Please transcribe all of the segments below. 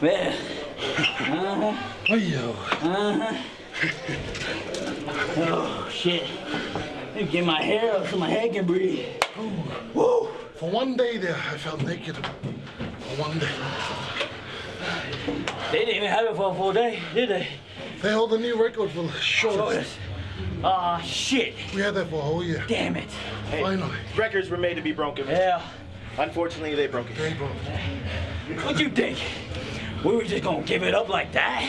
Man. Uh-huh. Ayo. Uh-huh. oh, shit. Let me get my hair up so my head can breathe. Woo! For one day there, I felt naked. For one day. They didn't even have it for a full day, did they? They hold a new record for the shortest. Shortest. Ah, shit. We had that for a whole year. Damn it. Finally. Records were made to be broken. Yeah. Unfortunately, they broke it. They broke. What you think? We were just gonna give it up like that?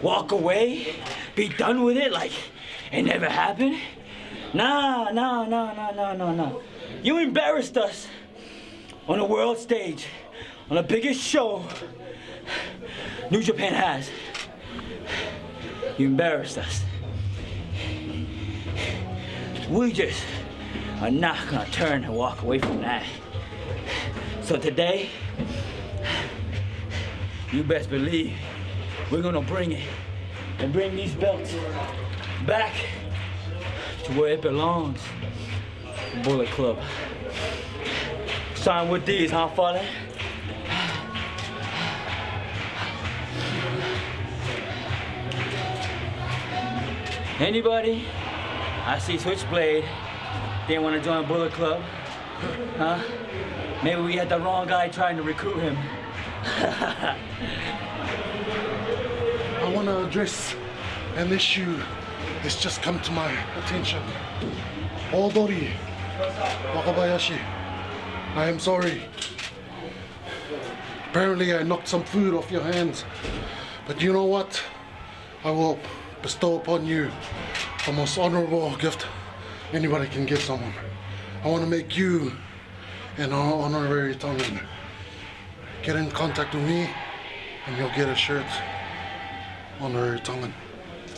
Walk away? Be done with it like it never happened? Nah, nah, nah, nah, nah, nah, nah. You embarrassed us on the world stage, on the biggest show New Japan has. You embarrassed us. We just are not gonna turn and walk away from that. So today, you best believe we're gonna bring it and bring these belts back to where it belongs. Bullet Club. Starting with these, huh, Fallen? Anybody? I see Switchblade. Didn't want to join Bullet Club. Huh? Maybe we had the wrong guy trying to recruit him. I want to address an issue that's just come to my attention. Odori Wakabayashi, I am sorry. Apparently I knocked some food off your hands. But you know what? I will bestow upon you the most honorable gift anybody can give someone. I want to make you an honorary Tongan. Get in contact with me and you'll get a shirt honorary Tongan.